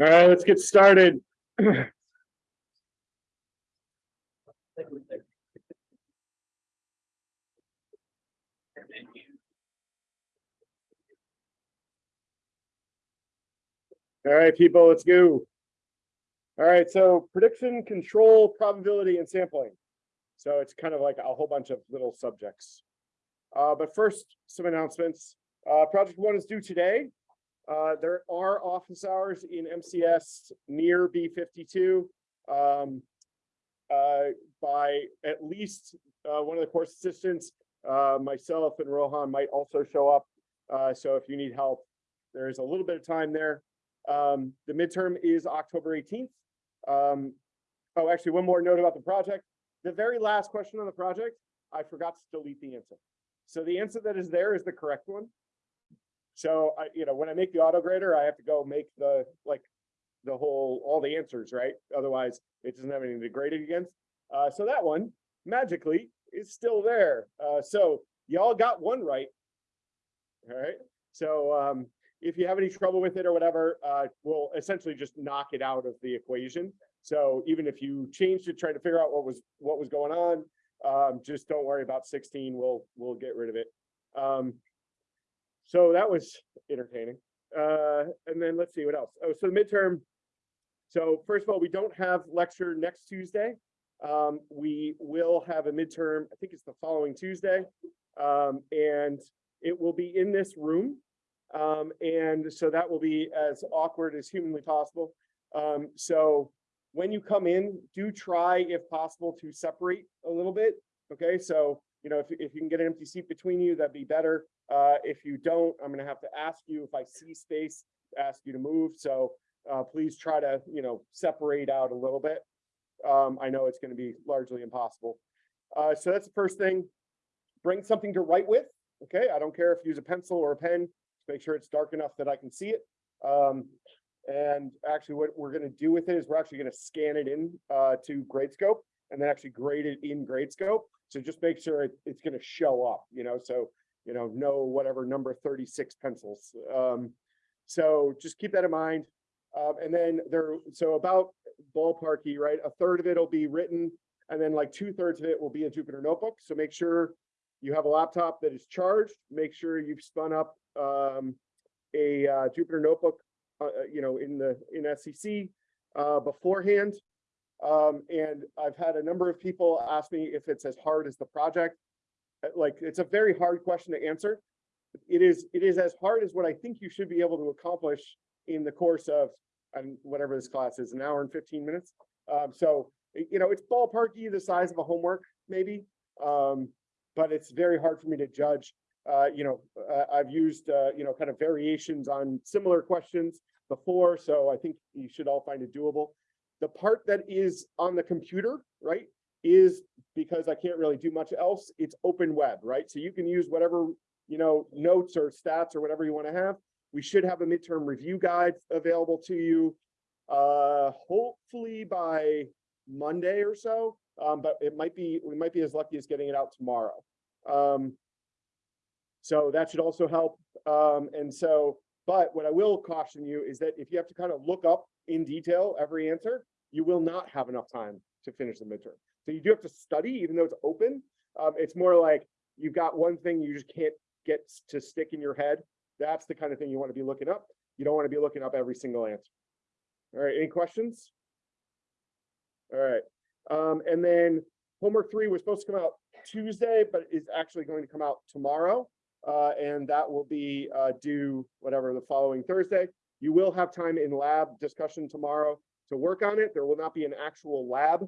All right, let's get started. People, let's go. All right, so prediction, control, probability, and sampling. So it's kind of like a whole bunch of little subjects. Uh, but first, some announcements. Uh, project one is due today. Uh, there are office hours in MCS near B fifty-two. Um, uh, by at least, uh, one of the course assistants, uh, myself and Rohan might also show up. So if you need help, there is a little bit of time there. Um, the midterm is October eighteenth. Um, oh, actually, one more note about the project. The very last question on the project, I forgot to delete the answer. So the answer that is there is the correct one. So I, you know, when I make the auto grader, I have to go make the, like, the whole, all the answers, right? Otherwise, it doesn't have anything to grade it against. Uh, so that one magically is still there. Uh, so y'all got one right. All right, so um, if you have any trouble with it or whatever, uh, we'll essentially just knock it out of the equation. So even if you changed it, trying to figure out what was, what was going on, um, just don't worry about sixteen, we'll, we'll get rid of it. Um, so that was entertaining. Uh, and then let's see what else. Oh, so the midterm. So first of all, we don't have lecture next Tuesday. Um, we will have a midterm, I think it's the following Tuesday. Um, and it will be in this room. Um, and so that will be as awkward as humanly possible. Um, so when you come in, do try, if possible, to separate a little bit. Okay, so you know, if, if you can get an empty seat between you, that'd be better. Uh, if you don't, I'm gonna have to ask you if I see space, ask you to move. So uh, please try to, you know, separate out a little bit. Um, I know it's gonna be largely impossible. Uh, so that's the first thing. Bring something to write with. Okay, I don't care if you use a pencil or a pen. Make sure it's dark enough that I can see it. Um, and actually what we're gonna do with it is we're actually gonna scan it in uh, to Gradescope and then actually grade it in Gradescope. So just make sure it, it's gonna show up, you know, so, you know, no whatever number thirty-six pencils. Um, so just keep that in mind. Um, and then there, so about ballparky, right? A third of it will be written and then like two thirds of it will be a Jupyter notebook. So make sure you have a laptop that is charged. Make sure you've spun up um, a uh, Jupyter notebook, uh, you know, in the in SCC uh, beforehand. Um, and I've had a number of people ask me if it's as hard as the project. Uh, Like, it's a very hard question to answer. It is, it is as hard as what I think you should be able to accomplish in the course of, and whatever this class is, an hour and fifteen minutes. Um, so, you know, it's ballparky the size of a homework, maybe. Um, but it's very hard for me to judge. Uh, you know, uh, I've used, uh, you know, kind of variations on similar questions before, so I think you should all find it doable. The part that is on the computer, right, is because I can't really do much else, it's open web, right? So you can use whatever, you know, notes or stats or whatever you want to have. We should have a midterm review guide available to you, uh, hopefully by Monday or so. Um, but it might be, we might be as lucky as getting it out tomorrow. Um, so that should also help. Um, and so, but what I will caution you is that if you have to kind of look up in detail every answer, you will not have enough time to finish the midterm. So you do have to study, even though it's open. Um, it's more like you've got one thing you just can't get to stick in your head. That's the kind of thing you want to be looking up. You don't want to be looking up every single answer. All right, any questions? All right, um, and then homework three was supposed to come out Tuesday, but is actually going to come out tomorrow. Uh, and that will be, uh, due whatever the following Thursday. You will have time in lab discussion tomorrow to work on it. There will not be an actual lab,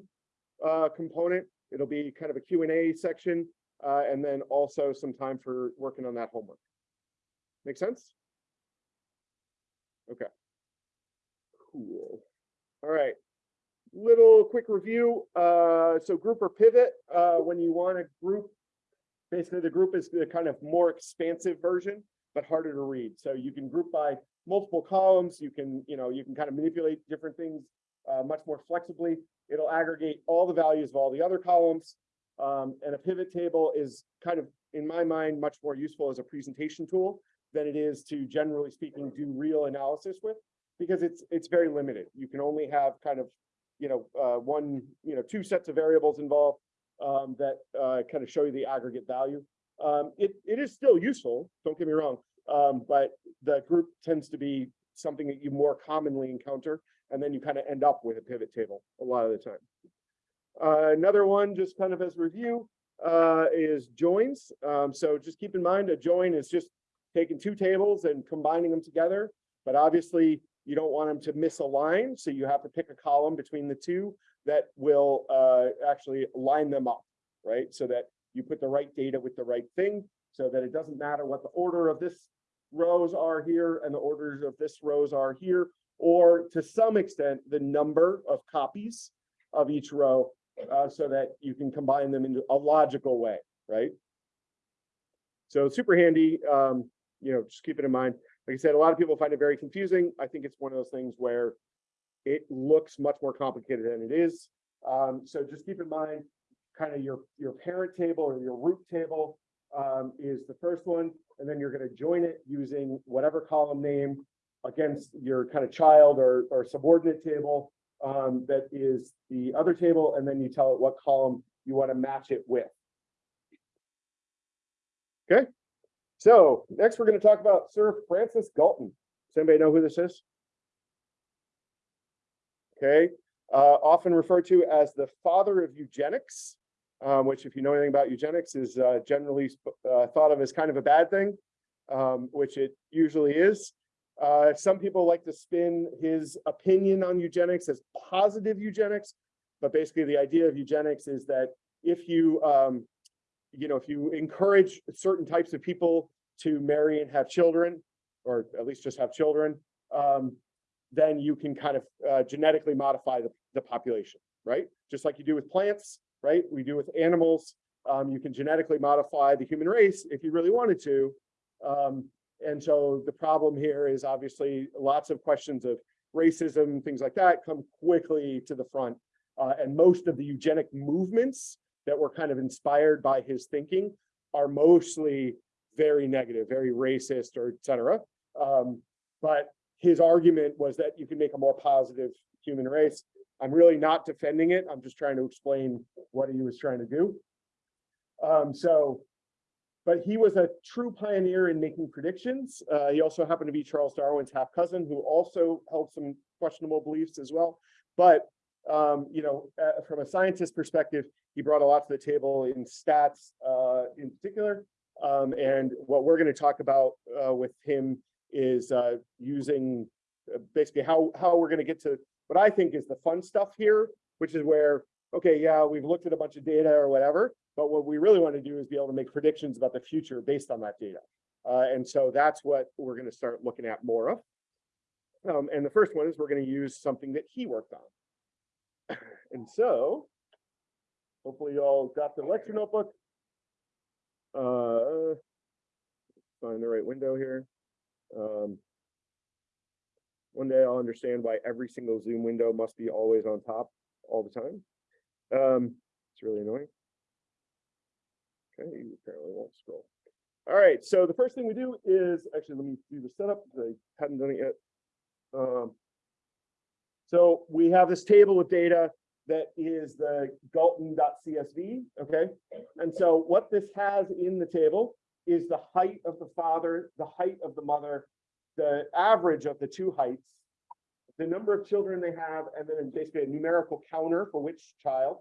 uh, component. It'll be kind of a Q and A section, uh, and then also some time for working on that homework. Make sense? Okay. Cool. All right. Little quick review. Uh, so group or pivot, uh, when you want to group, basically the group is the kind of more expansive version, but harder to read. So you can group by multiple columns. You can, you know, you can kind of manipulate different things uh, much more flexibly. It'll aggregate all the values of all the other columns. Um, and a pivot table is kind of, in my mind, much more useful as a presentation tool than it is to generally speaking, do real analysis with, because it's, it's very limited. You can only have kind of, you know, uh, one, you know, two sets of variables involved um, that uh, kind of show you the aggregate value. Um, it, it is still useful, don't get me wrong, um, but the group tends to be something that you more commonly encounter, and then you kind of end up with a pivot table a lot of the time. Uh, another one, just kind of as review, uh, is joins. Um, so just keep in mind a join is just taking two tables and combining them together. But obviously you don't want them to misalign. So you have to pick a column between the two that will uh, actually line them up, right? So that you put the right data with the right thing so that it doesn't matter what the order of this rows are here and the orders of this rows are here, or to some extent, the number of copies of each row uh, so that you can combine them into a logical way, right? So super handy, um, you know, just keep it in mind. Like I said, a lot of people find it very confusing. I think it's one of those things where it looks much more complicated than it is. Um, so just keep in mind, kind of your, your parent table or your root table um, is the first one, and then you're going to join it using whatever column name against your kind of child or, or subordinate table um, that is the other table, and then you tell it what column you want to match it with. Okay, so next we're going to talk about Sir Francis Galton. Does anybody know who this is? Okay, uh, often referred to as the father of eugenics, um, which if you know anything about eugenics is uh, generally uh, thought of as kind of a bad thing, um, which it usually is. Uh, some people like to spin his opinion on eugenics as positive eugenics, but basically the idea of eugenics is that if you, um, you know, if you encourage certain types of people to marry and have children, or at least just have children, um, then you can kind of uh, genetically modify the, the population, right? Just like you do with plants, right? We do with animals. Um, you can genetically modify the human race if you really wanted to. Um, and so the problem here is obviously lots of questions of racism, things like that come quickly to the front. Uh, and most of the eugenic movements that were kind of inspired by his thinking are mostly very negative, very racist or et cetera. Um, but his argument was that you can make a more positive human race. I'm really not defending it. I'm just trying to explain what he was trying to do. Um, so but he was a true pioneer in making predictions. Uh, he also happened to be Charles Darwin's half cousin, who also held some questionable beliefs as well. But um, you know, uh, from a scientist perspective, he brought a lot to the table in stats, uh, in particular. Um, and what we're going to talk about uh, with him is uh, using uh, basically how how we're going to get to what I think is the fun stuff here, which is where okay, yeah, we've looked at a bunch of data or whatever, but what we really want to do is be able to make predictions about the future based on that data. Uh, and so that's what we're going to start looking at more of. Um, and the first one is we're going to use something that he worked on. and so hopefully you all got the lecture notebook. Uh, find the right window here. Um, one day I'll understand why every single Zoom window must be always on top all the time. Um, it's really annoying. Okay, you apparently won't scroll. All right, so the first thing we do is, actually, let me do the setup, I hadn't done it yet. Um, so we have this table of data that is the galton.csv, okay? And so what this has in the table is the height of the father, the height of the mother, the average of the two heights, the number of children they have, and then basically a numerical counter for which child,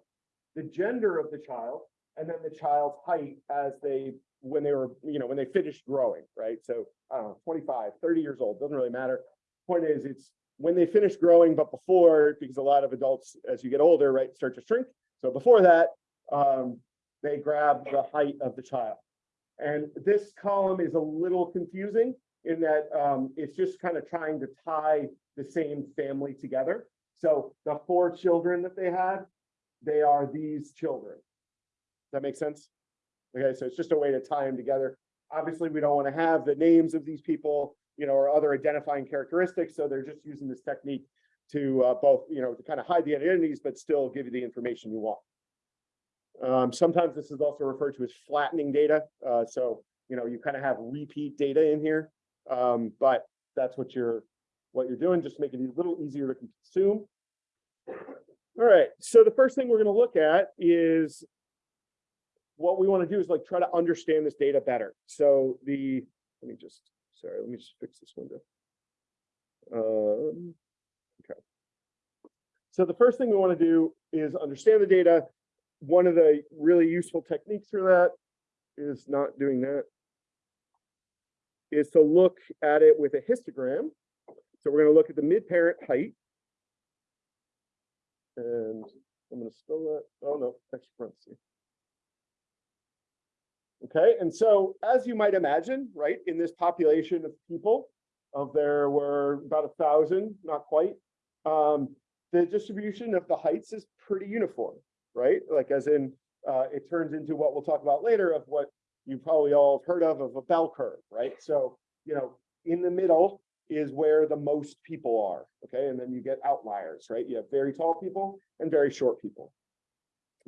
the gender of the child, and then the child's height as they when they were you know when they finished growing right so i don't know 25 30 years old doesn't really matter point is it's when they finish growing but before because a lot of adults as you get older right start to shrink so before that um, they grab the height of the child and this column is a little confusing in that um, it's just kind of trying to tie the same family together So the four children that they had, they are these children. Does that make sense? Okay, so it's just a way to tie them together. Obviously, we don't want to have the names of these people, you know, or other identifying characteristics, so they're just using this technique to uh, both, you know, to kind of hide the identities, but still give you the information you want. Um, sometimes this is also referred to as flattening data. Uh, so, you know, you kind of have repeat data in here. Um, but that's what you're what you're doing, just make it a little easier to consume. All right, so the first thing we're going to look at is what we want to do is like try to understand this data better. So the let me just sorry, let me just fix this window. Um, okay. So the first thing we want to do is understand the data. One of the really useful techniques for that is not doing that is to look at it with a histogram. So we're going to look at the mid-parent height. And I'm going to spell that. Oh, no, extra parenthesis. Okay, and so as you might imagine, right, in this population of people, of there were about a thousand, not quite, um, the distribution of the heights is pretty uniform, right? Like as in, uh, it turns into what we'll talk about later of what you probably all have heard of, of a bell curve, right? So, you know, in the middle is where the most people are, okay? And then you get outliers, right? You have very tall people and very short people.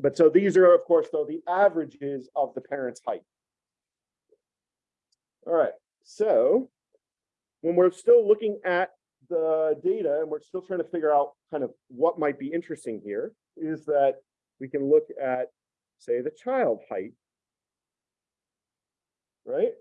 But so these are, of course, though, the averages of the parent's height. All right, so when we're still looking at the data and we're still trying to figure out kind of what might be interesting here is that we can look at, say, the child height, right?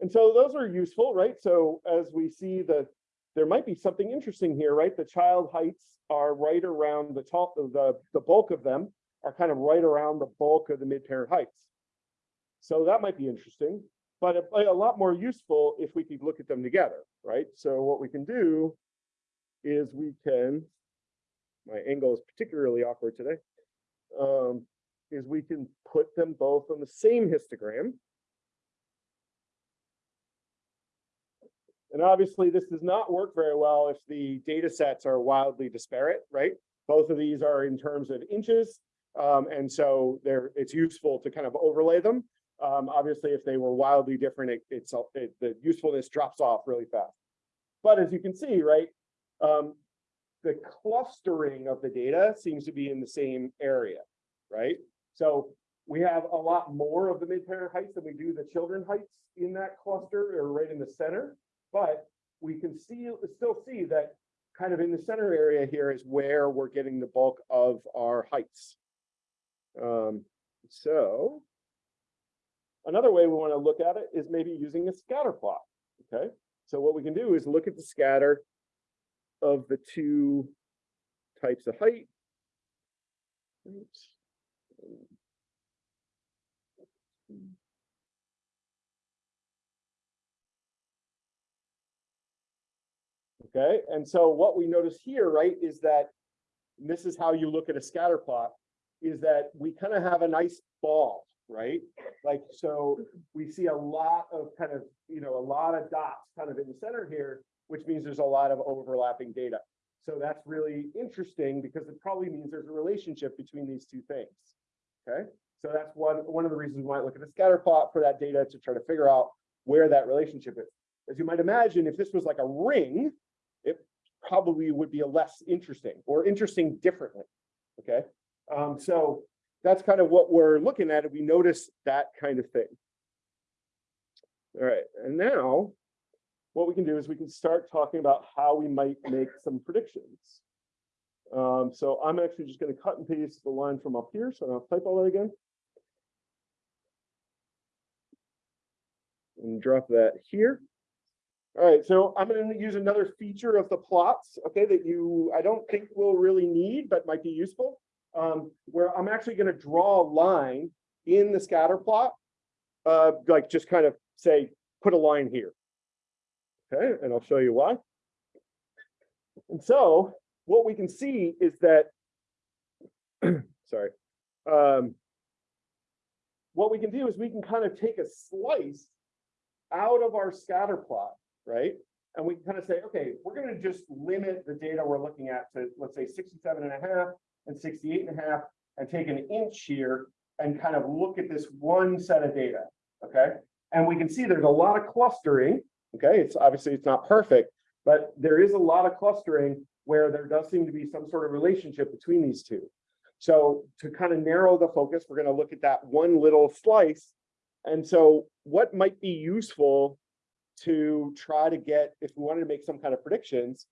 And so those are useful, right? So as we see that there might be something interesting here, right? The child heights are right around the top of the, the bulk of them are kind of right around the bulk of the mid-parent heights. So that might be interesting, but a, lot more useful if we could look at them together, right? So what we can do is we can, my angle is particularly awkward today, um, is we can put them both on the same histogram. And obviously this does not work very well if the data sets are wildly disparate, right? Both of these are in terms of inches. Um, and so there it's useful to kind of overlay them. Um, obviously, if they were wildly different, it, it's it, the usefulness drops off really fast. But as you can see, right, um, the clustering of the data seems to be in the same area, right? So we have a lot more of the mid-parent heights than we do the children heights in that cluster or right in the center. But we can see still see that kind of in the center area here is where we're getting the bulk of our heights. Um, so another way we want to look at it is maybe using a scatter plot. Okay, so what we can do is look at the scatter of the two types of height. Oops. Okay, and so what we notice here, right, is that this is how you look at a scatter plot, is that we kind of have a nice ball, right? Like, so we see a lot of kind of, you know, a lot of dots kind of in the center here, which means there's a lot of overlapping data. So that's really interesting because it probably means there's a relationship between these two things. Okay, so that's one, one of the reasons we might look at a scatter plot for that data to try to figure out where that relationship is. As you might imagine, if this was like a ring, it probably would be a less interesting or interesting differently. Okay, um, so that's kind of what we're looking at. We notice that kind of thing. All right, and now what we can do is we can start talking about how we might make some predictions. Um, so I'm actually just going to cut and paste the line from up here. So I'll type all that again. And drop that here. All right, so I'm going to use another feature of the plots, okay, that you I don't think will really need, but might be useful, um, where I'm actually going to draw a line in the scatter plot, uh, like just kind of say, put a line here. Okay, and I'll show you why. And so what we can see is that, sorry, um, what we can do is we can kind of take a slice out of our scatter plot, right? and we can kind of say, okay, we're gonna just limit the data we're looking at to, let's say 67 and a half and 68 and a half, and take an inch here and kind of look at this one set of data, okay? And we can see there's a lot of clustering, okay? It's obviously it's not perfect, but there is a lot of clustering where there does seem to be some sort of relationship between these two. So to kind of narrow the focus, we're going to look at that one little slice. And so what might be useful to try to get, if we wanted to make some kind of predictions,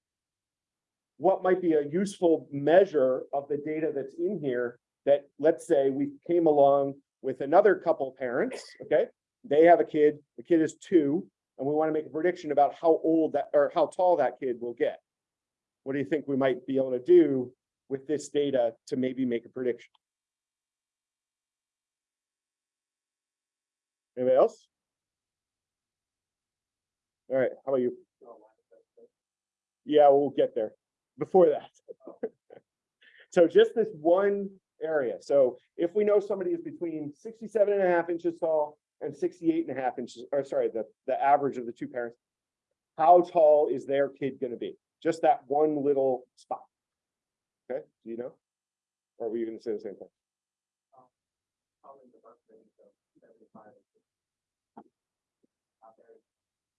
what might be a useful measure of the data that's in here that, let's say we came along with another couple parents, okay? They have a kid, the kid is two, and we want to make a prediction about how old that, or how tall that kid will get. What do you think we might be able to do with this data to maybe make a prediction? Anybody else? All right, how about you? Yeah, we'll get there before that. So just this one area. So if we know somebody is between 67 and a half inches tall and 68 and a half inches, or sorry, the, the average of the two parents, how tall is their kid gonna be? Just that one little spot. Okay, do you know? Or were you gonna say the same thing?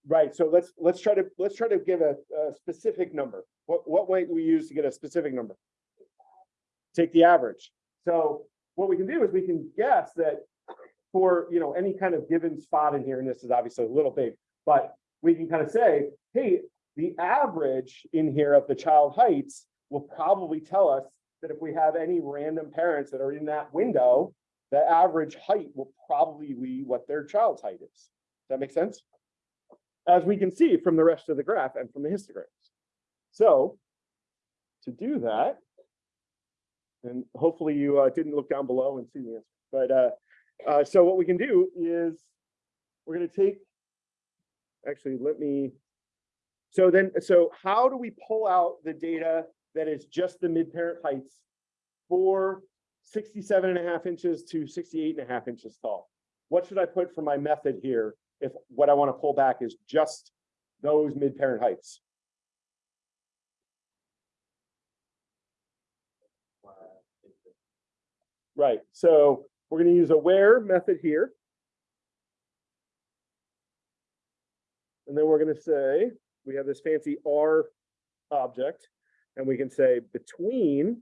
Right, so let's, let's try to, let's try to give a, a specific number. What, what weight we use to get a specific number? Take the average. So what we can do is we can guess that for, you know, any kind of given spot in here, and this is obviously a little big, but we can kind of say, hey, the average in here of the child heights will probably tell us that if we have any random parents that are in that window, the average height will probably be what their child's height is. Does that make sense? As we can see from the rest of the graph and from the histograms. So to do that, and hopefully you uh, didn't look down below and see the answer, but uh, uh, so what we can do is we're going to take, actually, let me, so then, so how do we pull out the data that is just the mid-parent heights for 67 and a half inches to 68 and a half inches tall? What should I put for my method here if what I want to pull back is just those mid-parent heights? Right, so we're going to use a where method here. And then we're going to say, we have this fancy R object, and we can say between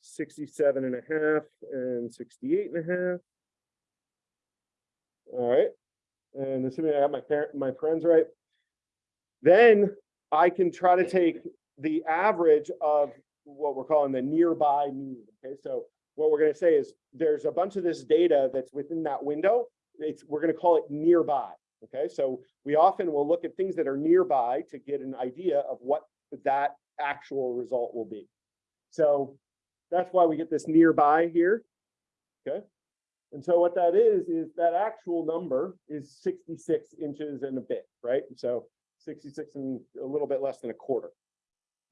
67 and a half and 68 and a half. All right, and assuming I got my parent, my friends right, then I can try to take the average of what we're calling the nearby mean. Okay, so what we're going to say is there's a bunch of this data that's within that window. It's we're going to call it nearby. Okay, so we often will look at things that are nearby to get an idea of what that actual result will be. So that's why we get this nearby here. Okay, and so what that is, is that actual number is 66 inches and a bit, right? So 66 and a little bit less than a quarter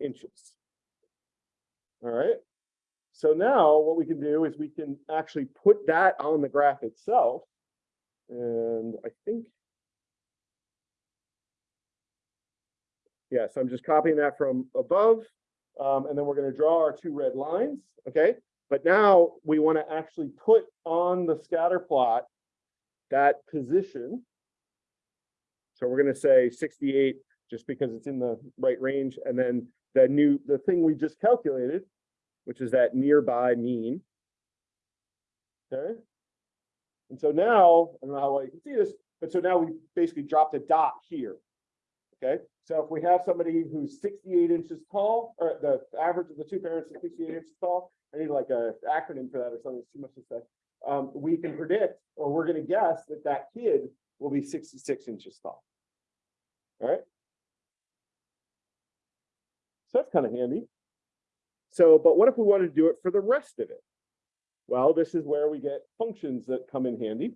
inches. All right. So now what we can do is we can actually put that on the graph itself. And I think, yeah, so I'm just copying that from above. Um, and then we're going to draw our two red lines. Okay. But now we want to actually put on the scatter plot that position. So we're going to say 68 just because it's in the right range. And then the new, the thing we just calculated, which is that nearby mean. Okay. And so now, I don't know how well you can see this, but so now we basically dropped a dot here. Okay, so if we have somebody who's 68 inches tall, or the average of the two parents is 68 inches tall, I need like a acronym for that or something, it's too much to say. Um, we can predict, or we're gonna guess that that kid will be 66 inches tall. All right. So that's kind of handy. So, but what if we wanted to do it for the rest of it? Well, this is where we get functions that come in handy.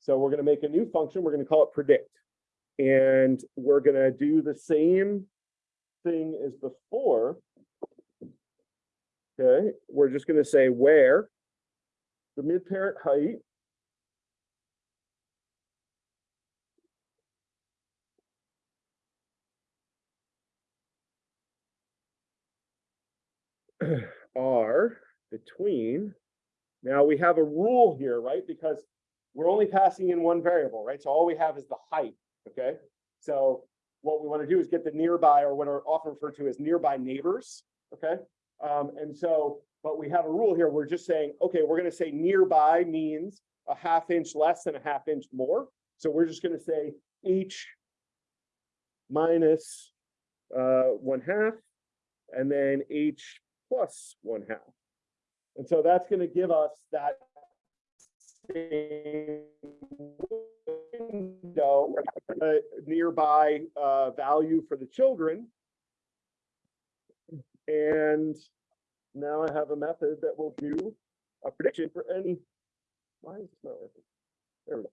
So we're going to make a new function. We're going to call it predict. And we're going to do the same thing as before. Okay, we're just going to say where the mid-parent height are between. Now we have a rule here, right? Because we're only passing in one variable, right? So all we have is the height okay? So what we want to do is get the nearby or what are often referred to as nearby neighbors, okay? Um, and so, but we have a rule here. We're just saying, okay, we're going to say nearby means a half inch less than a half inch more. So we're just going to say h minus uh, one half and then h plus one half. And so that's going to give us that same window, uh, nearby uh, value for the children. And now I have a method that will do a prediction for any. Why is this not working? There we go.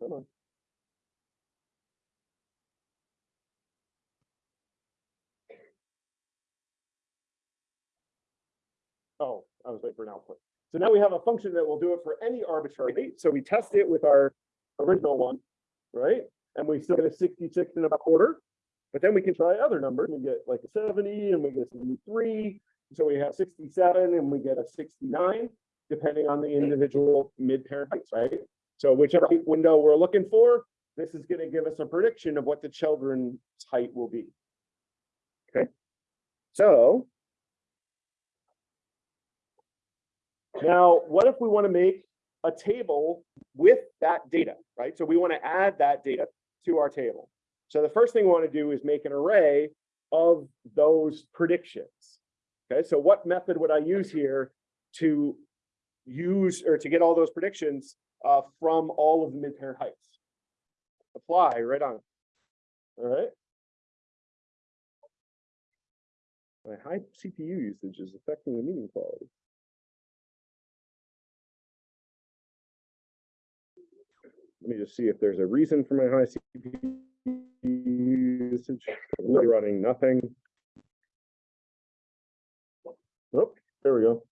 Come on. Oh, I was waiting for an output. So now we have a function that will do it for any arbitrary date. So we test it with our original one, right? And we still get a 66 and a quarter. But then we can try other numbers. We get like a 70 and we get a 73. So we have 67 and we get a 69, depending on the individual mid-parent heights, right? So whichever window we're looking for, this is going to give us a prediction of what the children's height will be. Okay. So Now, what if we want to make a table with that data, right? So we want to add that data to our table. So the first thing we want to do is make an array of those predictions. Okay, so what method would I use here to use or to get all those predictions uh, from all of the mid-parent heights? Apply right on. All right. My high CPU usage is affecting the meeting quality. Let me just see if there's a reason for my high CPU usage. Really running nothing. Oh, there we go.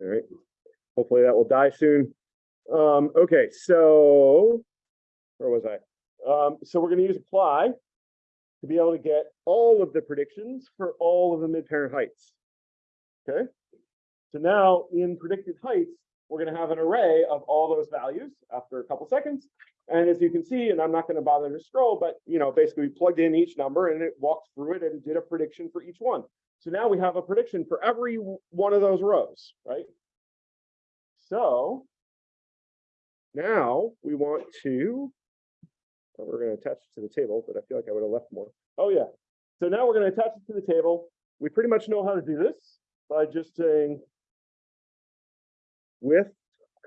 All right. Hopefully that will die soon. Um, okay, so where was I? Um, so we're going to use apply to be able to get all of the predictions for all of the mid-parent heights. Okay. So now in predicted heights, we're going to have an array of all those values after a couple seconds. And as you can see, and I'm not going to bother to scroll, but you know, basically we plugged in each number and it walked through it and did a prediction for each one. So now we have a prediction for every one of those rows, right? So now we want to we're going to attach it to the table, but I feel like I would have left more. Oh yeah. So now we're going to attach it to the table. We pretty much know how to do this by just saying with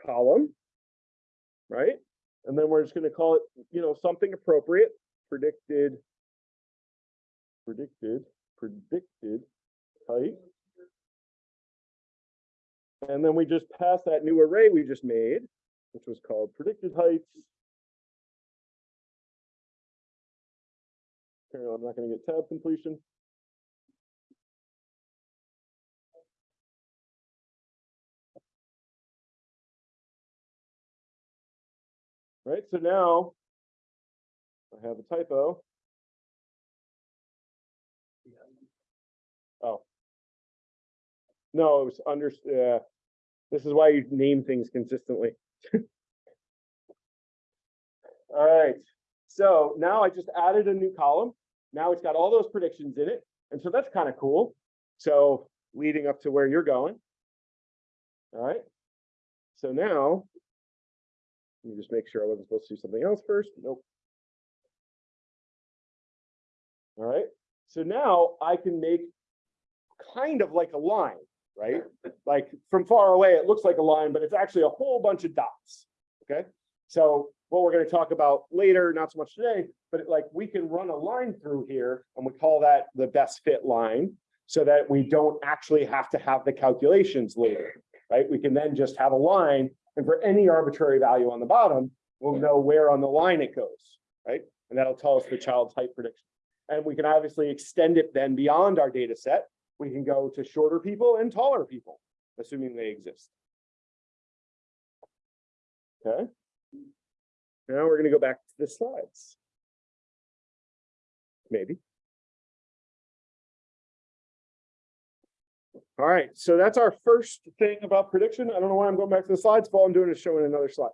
column, right? And then we're just going to call it, you know, something appropriate, predicted, predicted, predicted height. And then we just pass that new array we just made, which was called predicted heights I'm not going to get tab completion. Right, so now I have a typo. Oh. No, it was under, uh, this is why you name things consistently. All right, so now I just added a new column. Now it's got all those predictions in it. And so that's kind of cool. So leading up to where you're going. All right. So now, let me just make sure I wasn't supposed to do something else first. Nope. All right. So now I can make kind of like a line, right? Like from far away, it looks like a line, but it's actually a whole bunch of dots. Okay. So what we're going to talk about later, not so much today, but like we can run a line through here and we call that the best fit line so that we don't actually have to have the calculations later, right? We can then just have a line and for any arbitrary value on the bottom, we'll know where on the line it goes, right? And that'll tell us the child's height prediction. And we can obviously extend it then beyond our data set we can go to shorter people and taller people, assuming they exist. Okay. Now we're gonna go back to the slides. Maybe. All right, so that's our first thing about prediction. I don't know why I'm going back to the slides, but all I'm doing is showing another slide.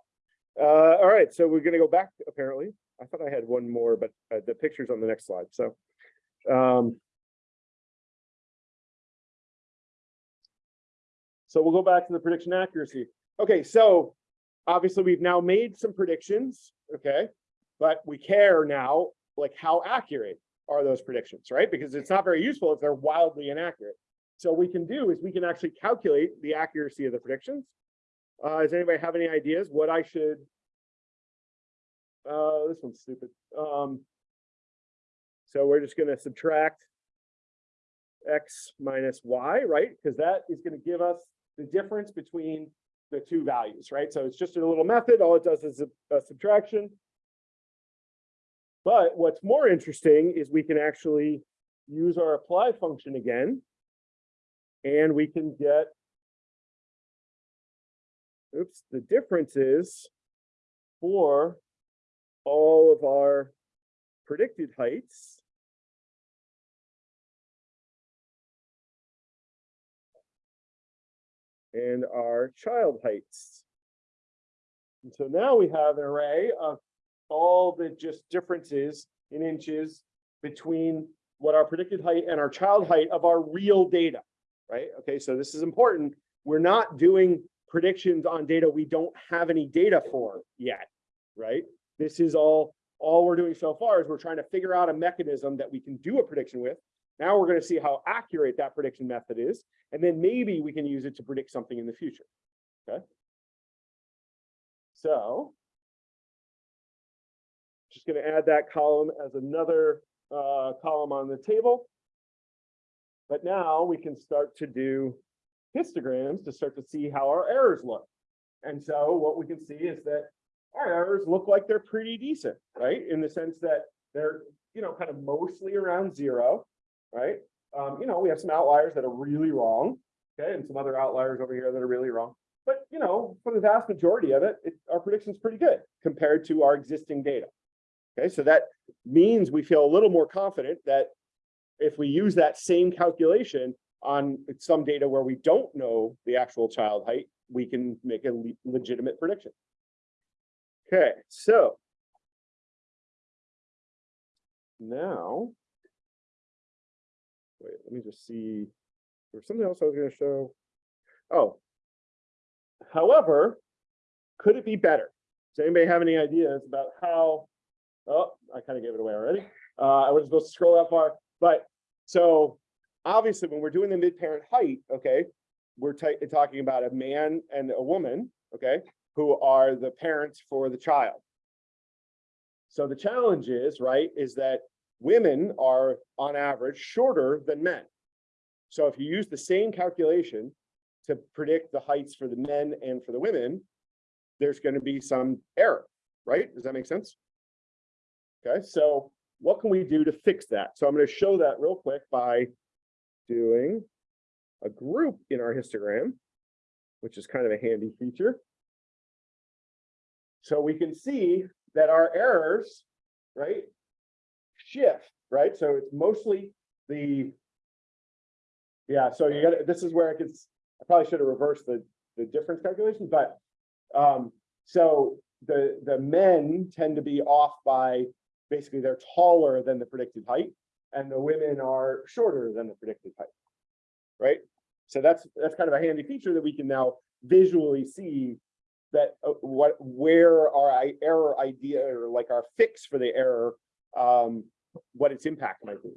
Uh, all right, so we're gonna go back, apparently. I thought I had one more, but uh, the picture's on the next slide, so. Um. So we'll go back to the prediction accuracy. Okay, so obviously we've now made some predictions, okay? But we care now, like how accurate are those predictions, right? Because it's not very useful if they're wildly inaccurate. So we can do is we can actually calculate the accuracy of the predictions. Uh, does anybody have any ideas what I should? Uh, this one's stupid. Um, so we're just gonna subtract x minus y, right? Because that is gonna give us the difference between the two values, right? So it's just a little method. All it does is a, a subtraction. But what's more interesting is we can actually use our apply function again and we can get, oops, the difference is for all of our predicted heights. And our child heights. And so now we have an array of all the just differences in inches between what our predicted height and our child height of our real data right? Okay, so this is important. We're not doing predictions on data we don't have any data for yet, right? This is all, all we're doing so far is we're trying to figure out a mechanism that we can do a prediction with. Now we're going to see how accurate that prediction method is, and then maybe we can use it to predict something in the future, okay? So just going to add that column as another uh, column on the table. But now we can start to do histograms to start to see how our errors look. And so what we can see is that our errors look like they're pretty decent, right? In the sense that they're, you know, kind of mostly around zero, right? Um, you know, we have some outliers that are really wrong, okay, and some other outliers over here that are really wrong. But, you know, for the vast majority of it, it our prediction is pretty good compared to our existing data. Okay, so that means we feel a little more confident that if we use that same calculation on some data where we don't know the actual child height, we can make a le legitimate prediction. Okay, so now, wait, let me just see. There's something else I was going to show. Oh, however, could it be better? Does anybody have any ideas about how? Oh, I kind of gave it away already. Uh, I wasn't supposed to scroll that far, but so obviously when we're doing the mid-parent height, okay, we're talking about a man and a woman, okay, who are the parents for the child. So the challenge is, right, is that women are on average shorter than men. So if you use the same calculation to predict the heights for the men and for the women, there's going to be some error, right? Does that make sense? Okay, so what can we do to fix that? So I'm going to show that real quick by doing a group in our histogram, which is kind of a handy feature. So we can see that our errors, right, shift, right? So it's mostly the, yeah, so you got this is where it gets, I probably should have reversed the, the difference calculation, but um, so the, the men tend to be off by basically they're taller than the predicted height and the women are shorter than the predicted height, right? So that's that's kind of a handy feature that we can now visually see that uh, what where our error idea or like our fix for the error, um, what its impact might be.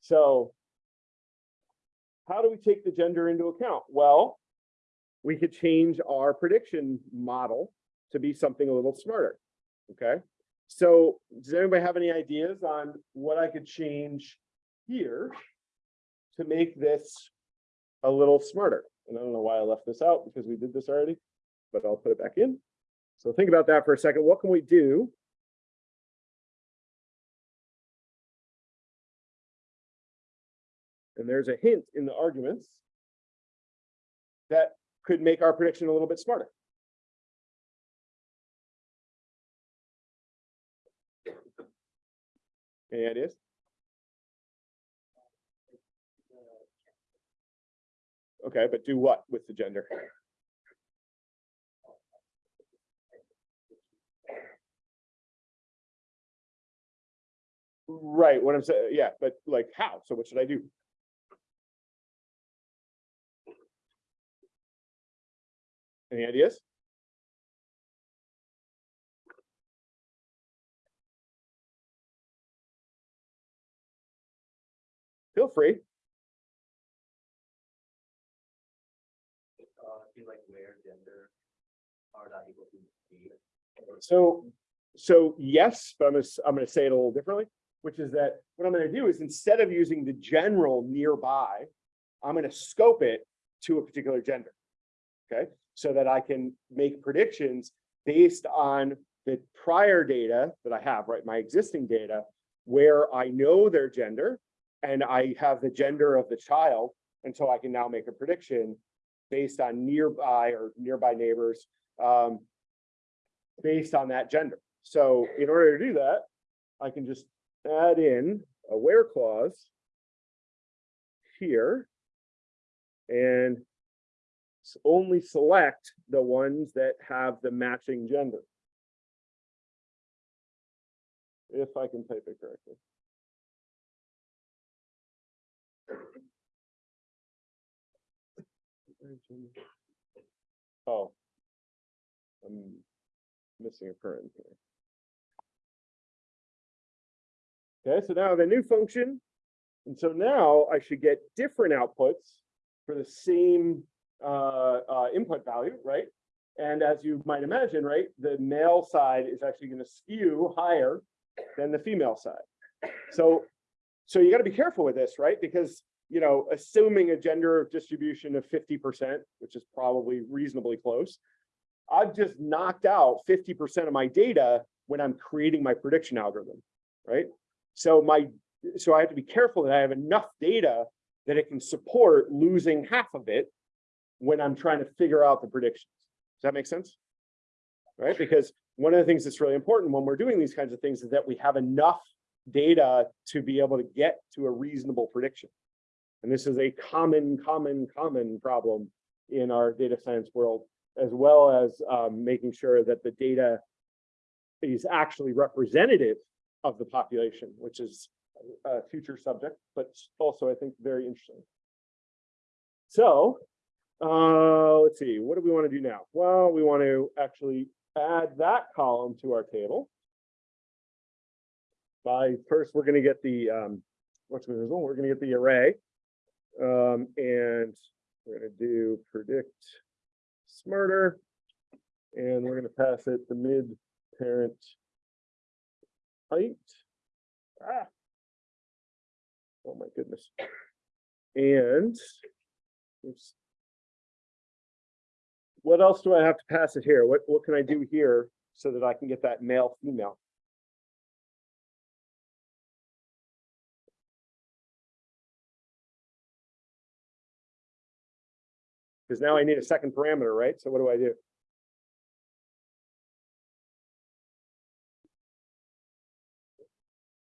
So how do we take the gender into account? Well, we could change our prediction model to be something a little smarter, okay? So does anybody have any ideas on what I could change here to make this a little smarter? And I don't know why I left this out because we did this already, but I'll put it back in. So think about that for a second. What can we do? And there's a hint in the arguments that could make our prediction a little bit smarter. Eh, Any ideas? Okay, but do what with the gender? Right, what I'm saying, yeah, but like how? So what should I do? Any ideas? To be. So, so yes, but I'm gonna, I'm gonna say it a little differently, which is that what I'm gonna do is instead of using the general nearby, I'm gonna scope it to a particular gender. Okay, so that I can make predictions based on the prior data that I have, right, my existing data, where I know their gender and I have the gender of the child, and so I can now make a prediction based on nearby or nearby neighbors, um, based on that gender. So in order to do that, I can just add in a where clause here and only select the ones that have the matching gender. If I can type it correctly. Oh. I'm missing a current here. Okay, so now a new function. And so now I should get different outputs for the same uh, uh, input value, right? And as you might imagine, right, the male side is actually going to skew higher than the female side. So, so you got to be careful with this, right? Because, you know, assuming a gender distribution of 50%, which is probably reasonably close, I've just knocked out 50% of my data when I'm creating my prediction algorithm, right? So my, so I have to be careful that I have enough data that it can support losing half of it when I'm trying to figure out the predictions. Does that make sense? Right? Because one of the things that's really important when we're doing these kinds of things is that we have enough data to be able to get to a reasonable prediction. And this is a common, common, common problem in our data science world, as well as um, making sure that the data is actually representative of the population, which is a future subject, but also I think very interesting. So, uh, let's see, what do we want to do now? Well, we want to actually add that column to our table. By first, we're going to get the um, what's result? We're going to get the array, um, and we're going to do predict smarter, and we're going to pass it the mid parent height. Ah. Oh my goodness. And oops. What else do I have to pass it here? What what can I do here so that I can get that male female? Because now I need a second parameter, right? So what do I do?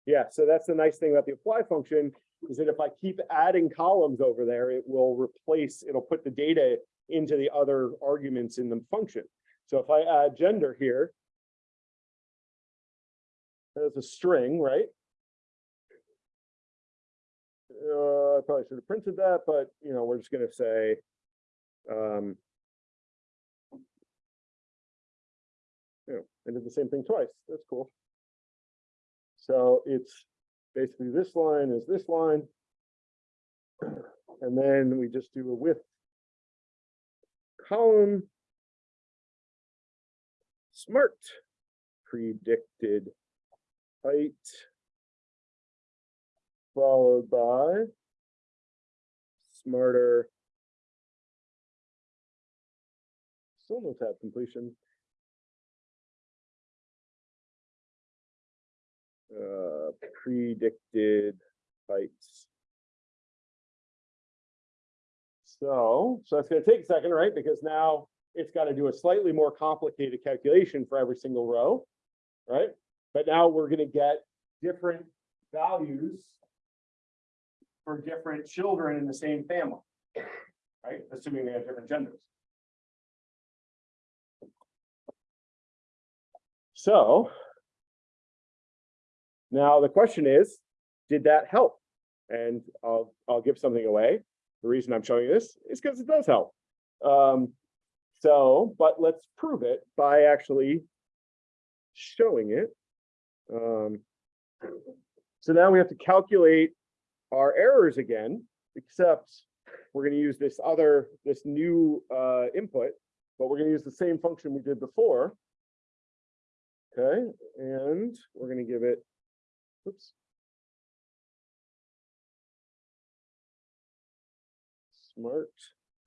Yeah, so that's the nice thing about the apply function is that if I keep adding columns over there, it will replace, it'll put the data into the other arguments in the function. So if I add gender here, as a string, right? Uh, I probably should have printed that, but you know, we're just gonna say, um, you know, I did the same thing twice. That's cool. So it's basically this line is this line. And then we just do a with column. Smart predicted height. Followed by smarter. Still no tab completion. uh, predicted heights. So, so that's gonna take a second, right? Because now it's gotta do a slightly more complicated calculation for every single row, right? But now we're gonna get different values for different children in the same family, right? Assuming they have different genders. So now the question is, did that help? And I'll, I'll give something away. The reason I'm showing you this is because it does help. Um, so, but let's prove it by actually showing it. Um, so now we have to calculate our errors again, except we're gonna use this other, this new uh input, but we're gonna use the same function we did before. Okay, and we're gonna give it, oops. Smart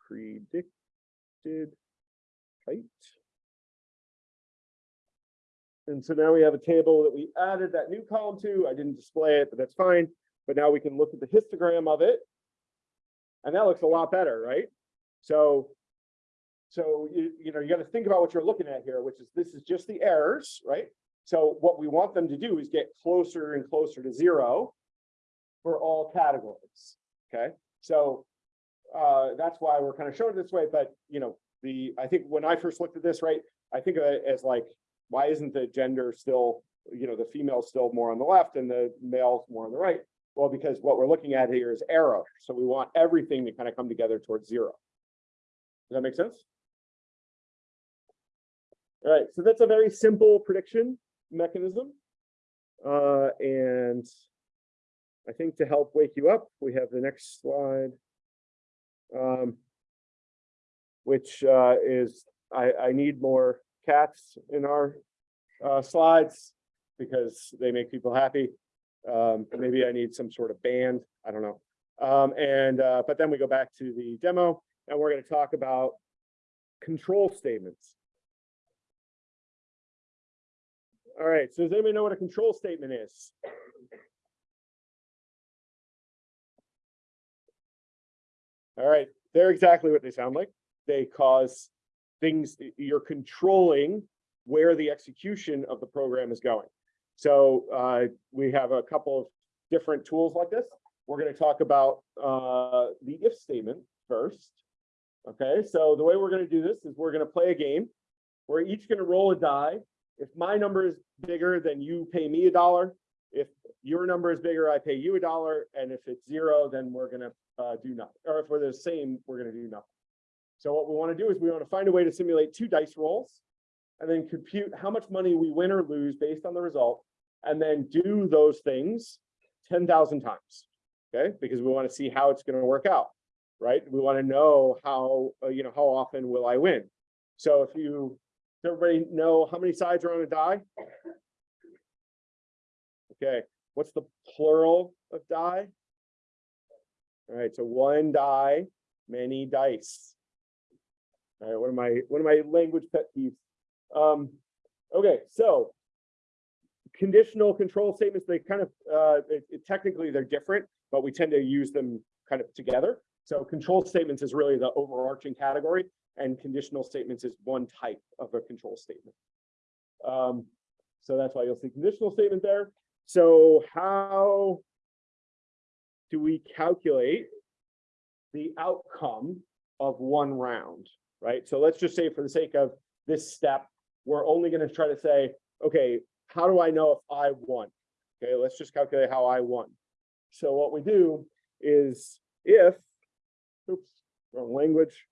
predicted height. And so now we have a table that we added that new column to. I didn't display it, but that's fine. But now we can look at the histogram of it. And that looks a lot better, right? So, so you, you know, you got to think about what you're looking at here, which is this is just the errors, right? So what we want them to do is get closer and closer to zero for all categories, okay? So uh, that's why we're kind of showing it this way, but you know, the, I think when I first looked at this, right, I think of it as like, why isn't the gender still, you know, the female still more on the left and the male more on the right? Well, because what we're looking at here is error. so we want everything to kind of come together towards zero. Does that make sense? All right, so that's a very simple prediction mechanism. Uh, and I think to help wake you up, we have the next slide. Um, which uh, is, I, I need more cats in our uh, slides because they make people happy. Um, maybe I need some sort of band, I don't know. Um, and, uh, but then we go back to the demo and we're gonna talk about control statements. All right, so does anybody know what a control statement is? All right, they're exactly what they sound like. They cause things, you're controlling where the execution of the program is going. So uh, we have a couple of different tools like this. We're going to talk about uh, the if statement first. Okay, so the way we're going to do this is we're going to play a game. We're each going to roll a die. If my number is bigger, then you pay me a dollar. If your number is bigger, I pay you a dollar. And if it's zero, then we're going to uh, do nothing. Or if we're the same, we're going to do nothing. So what we want to do is we want to find a way to simulate two dice rolls and then compute how much money we win or lose based on the result, and then do those things 10,000 times, okay? Because we want to see how it's going to work out, right? We want to know how, uh, you know, how often will I win? So if you, everybody know how many sides are on a die? Okay, what's the plural of die? All right, so one die, many dice. All right, one of my, one of my language pet peeves. Um, okay, so conditional control statements, they kind of, uh, it- it- technically they're different, but we tend to use them kind of together. So control statements is really the overarching category and conditional statements is one type of a control statement. Um, so that's why you'll see conditional statement there. So how do we calculate the outcome of one round, right? So let's just say for the sake of this step, we're only going to try to say, okay, how do I know if I won? Okay, let's just calculate how I won. So what we do is if, oops, wrong language.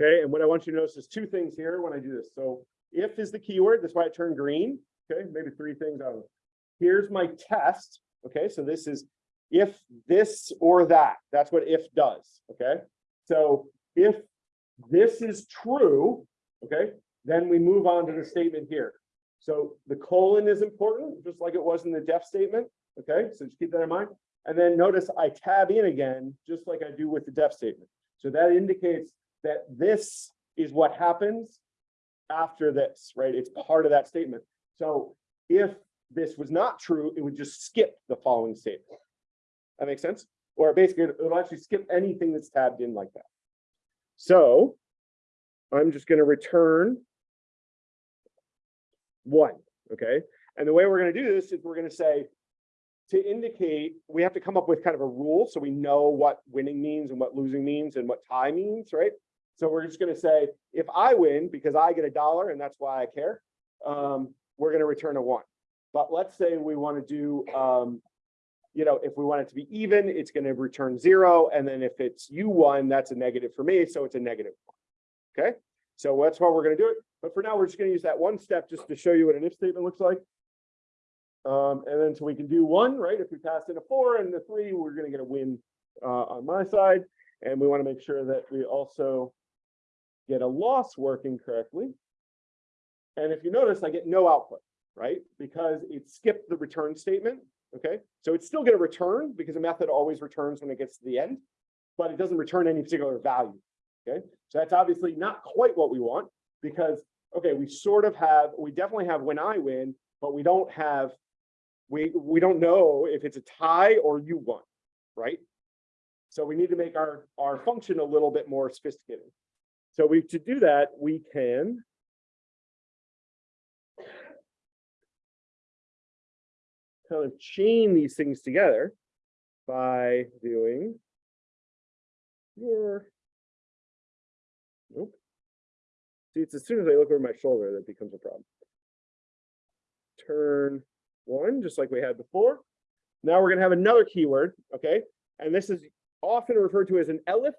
Okay, and what I want you to notice is two things here when I do this. So if is the keyword, that's why it turned green. Okay, maybe three things out of it. Here's my test. Okay, so this is if this or that. That's what if does. Okay, so if this is true, okay, then we move on to the statement here. So the colon is important, just like it was in the def statement. Okay, so just keep that in mind. And then notice I tab in again, just like I do with the def statement. So that indicates that this is what happens after this, right? It's part of that statement. So if this was not true, it would just skip the following statement. That makes sense? Or basically, it'll actually skip anything that's tabbed in like that. So I'm just gonna return one, okay? And the way we're gonna do this is we're gonna say, to indicate, we have to come up with kind of a rule, so we know what winning means and what losing means and what tie means, right? So we're just gonna say, if I win, because I get a dollar and that's why I care, um, we're gonna return a one. But let's say we wanna do, um, you know, if we want it to be even, it's gonna return zero, and then if it's you won, that's a negative for me, so it's a one. Okay, so that's why we're gonna do it, but for now, we're just gonna use that one step just to show you what an if statement looks like. Um, and then so we can do one, right? If we pass in a four and a three, we're gonna get a win uh, on my side. And we want to make sure that we also get a loss working correctly. And if you notice, I get no output, right? Because it skipped the return statement, okay? So it's still gonna return because a method always returns when it gets to the end, but it doesn't return any particular value, okay? So that's obviously not quite what we want because, okay, we sort of have, we definitely have when I win, but we don't have, we, we don't know if it's a tie or you won, right? So we need to make our, our function a little bit more sophisticated. So we, to do that, we can kind of chain these things together by doing your nope. See, it's as soon as I look over my shoulder that becomes a problem. Turn one, just like we had before. Now we're gonna have another keyword, okay? And this is often referred to as an elif,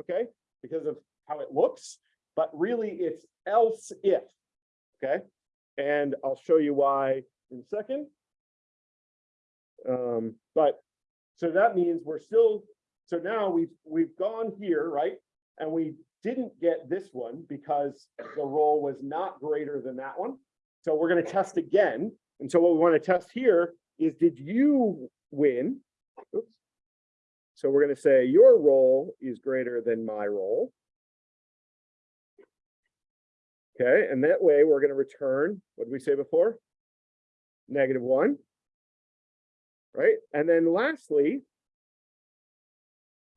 okay? Because of how it looks, but really it's else if, okay? And I'll show you why in a second. Um, but, so that means we're still, so now we've, we've gone here, right? And we didn't get this one because the roll was not greater than that one. So we're gonna test again. And so what we wanna test here is, did you win? Oops. So we're gonna say your roll is greater than my roll. Okay, and that way we're gonna return, what did we say before? Negative one. Right, and then lastly.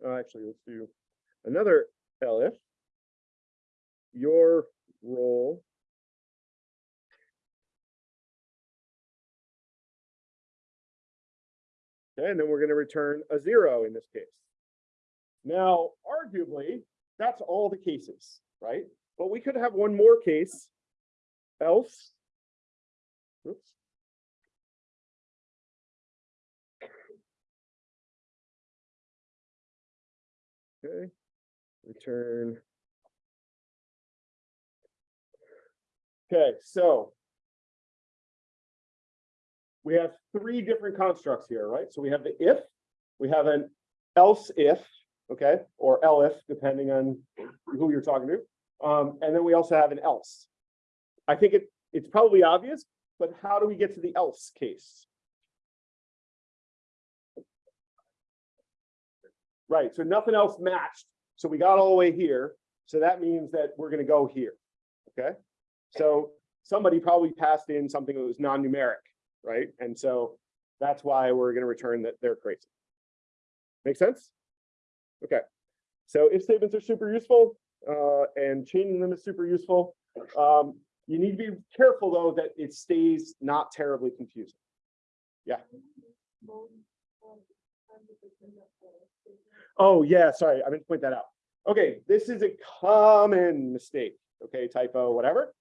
uh, actually, let's do another elif. Your roll Okay, and then we're gonna return a zero in this case. Now, arguably, that's all the cases, right? But we could have one more case. Else. Oops. Okay, return. Okay, so. We have three different constructs here, right? So we have the if, we have an else if, okay, or elif, depending on who you're talking to. Um, and then we also have an else. I think it, it's probably obvious, but how do we get to the else case? Right, so nothing else matched. So we got all the way here. So that means that we're gonna go here, okay? So somebody probably passed in something that was non-numeric, right? And so that's why we're gonna return that they're crazy. Make sense? Okay, so if statements are super useful, uh, and chaining them is super useful. Um, you need to be careful though that it stays not terribly confusing. Yeah. Oh, yeah, sorry, I meant to point that out. Okay, this is a common mistake, okay, typo, whatever.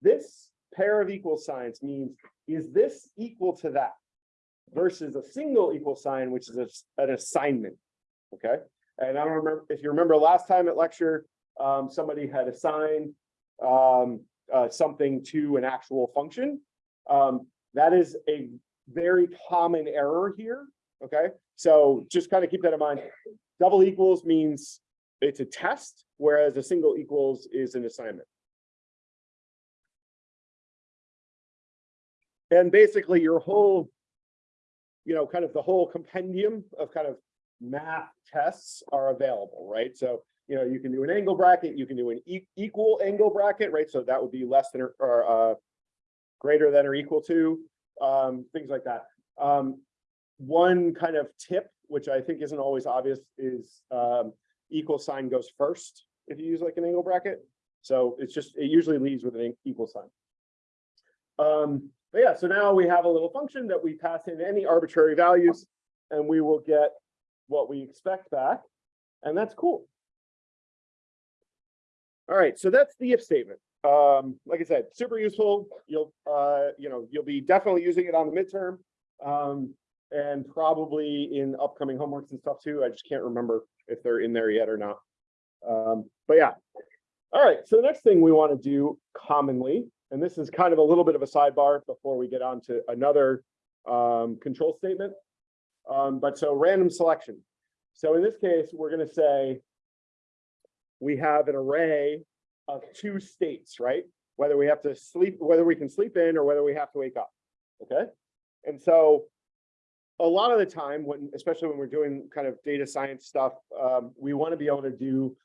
This pair of equal signs means, is this equal to that? Versus a single equal sign, which is a- an assignment, okay? And I don't remember, if you remember last time at lecture, um, somebody had assigned um, uh, something to an actual function. Um, that is a very common error here, okay? So just kind of keep that in mind. Double equals means it's a test, whereas a single equals is an assignment. And basically your whole, you know, kind of the whole compendium of kind of math tests are available, right? So, you know, you can do an angle bracket, you can do an e- equal angle bracket, right? So that would be less than or- or uh greater than or equal to, um, things like that. Um, one kind of tip, which I think isn't always obvious, is um equal sign goes first if you use like an angle bracket. So it's just, it usually leads with an equal sign. Um, but yeah, so now we have a little function that we pass in any arbitrary values and we will get what we expect back. And that's cool. All right, so that's the if statement. Um, like I said, super useful. You'll, uh, you know, you'll be definitely using it on the midterm. Um, and probably in upcoming homeworks and stuff too. I just can't remember if they're in there yet or not. Um, but yeah. All right, so the next thing we want to do commonly, and this is kind of a little bit of a sidebar before we get on to another um, control statement. Um, but so random selection. So in this case, we're going to say we have an array of two states, right? Whether we have to sleep, whether we can sleep in or whether we have to wake up. Okay. And so a lot of the time when, especially when we're doing kind of data science stuff, um, we want to be able to do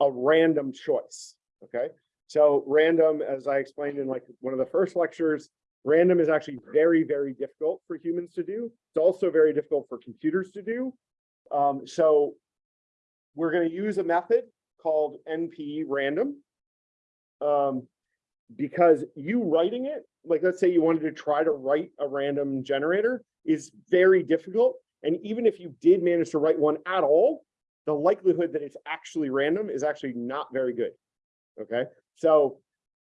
a random choice. Okay. So random, as I explained in like one of the first lectures, random is actually very, very difficult for humans to do. It's also very difficult for computers to do. Um, so we're going to use a method called NP random. Um, because you writing it, like let's say you wanted to try to write a random generator is very difficult. And even if you did manage to write one at all, the likelihood that it's actually random is actually not very good. Okay, so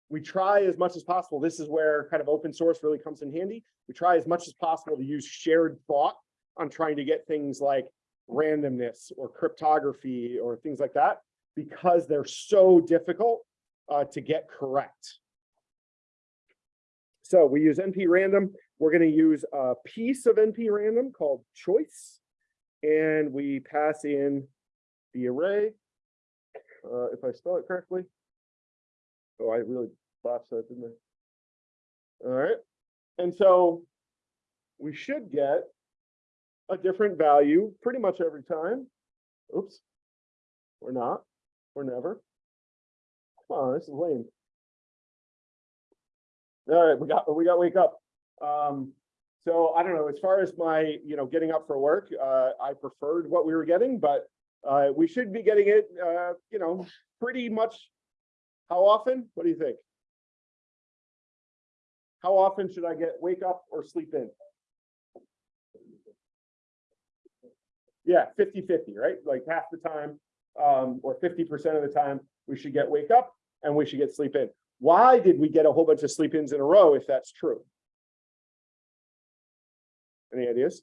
we try as much as possible. This is where kind of open source really comes in handy. We try as much as possible to use shared thought on trying to get things like randomness or cryptography or things like that because they're so difficult uh, to get correct. So we use NP random. We're going to use a piece of NP random called choice. And we pass in the array, uh, if I spell it correctly. Oh, I really botched that, didn't I? All right. And so we should get a different value pretty much every time. Oops. We're not. We're never. Come on, this is lame. All right, we got, we got wake up. Um, so I don't know, as far as my, you know, getting up for work, uh, I preferred what we were getting, but uh, we should be getting it, uh, you know, pretty much. How often? What do you think? How often should I get wake up or sleep in? Yeah, 50 50, right? Like half the time, um, or 50% of the time, we should get wake up and we should get sleep in. Why did we get a whole bunch of sleep ins in a row if that's true? Any ideas?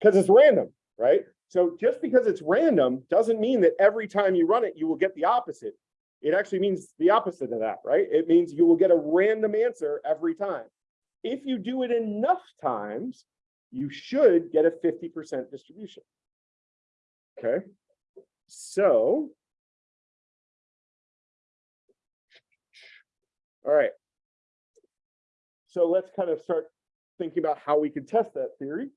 Because it's random, right? So just because it's random doesn't mean that every time you run it, you will get the opposite. It actually means the opposite of that, right? It means you will get a random answer every time. If you do it enough times, you should get a 50% distribution. Okay, so. All right. So let's kind of start thinking about how we can test that theory.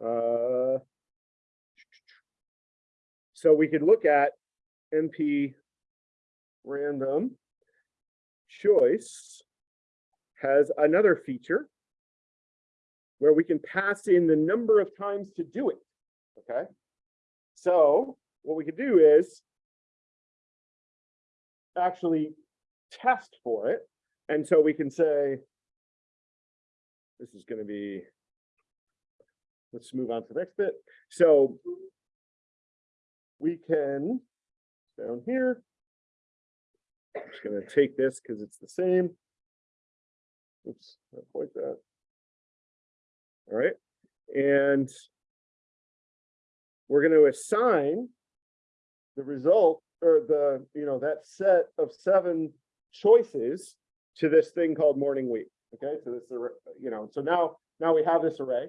Uh, so we could look at NP random choice has another feature where we can pass in the number of times to do it. Okay. So what we could do is actually test for it. And so we can say, this is going to be, let's move on to the next bit. So we can, down here, I'm just going to take this because it's the same. Oops, quite that. All right, and we're going to assign the result or the, you know, that set of seven choices to this thing called morning week. Okay, so this, you know, so now, now we have this array.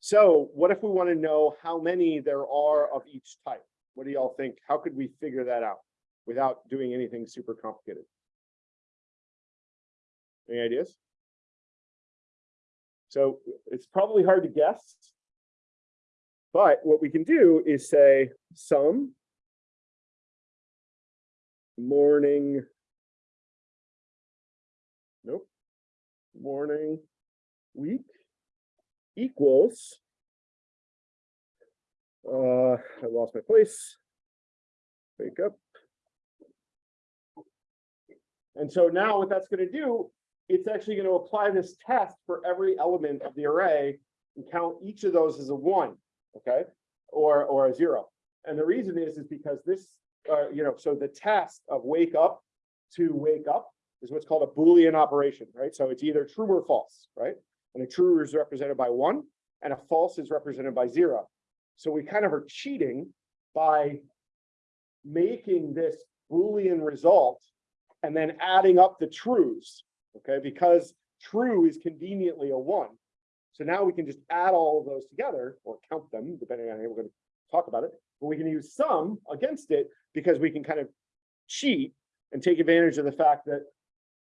So what if we want to know how many there are of each type? What do y'all think? How could we figure that out without doing anything super complicated? Any ideas? So it's probably hard to guess. But what we can do is say some morning. Nope. Morning week equals. Uh, I lost my place. Wake up. And so now what that's gonna do, it's actually gonna apply this test for every element of the array and count each of those as a one, okay? Or, or a zero. And the reason is, is because this, uh, you know, so the test of wake up to wake up is what's called a Boolean operation, right? So it's either true or false, right? And a true is represented by one and a false is represented by zero. So we kind of are cheating by making this Boolean result and then adding up the truths, okay? Because true is conveniently a one. So now we can just add all of those together or count them, depending on how we're gonna talk about it. But we can use sum against it because we can kind of cheat and take advantage of the fact that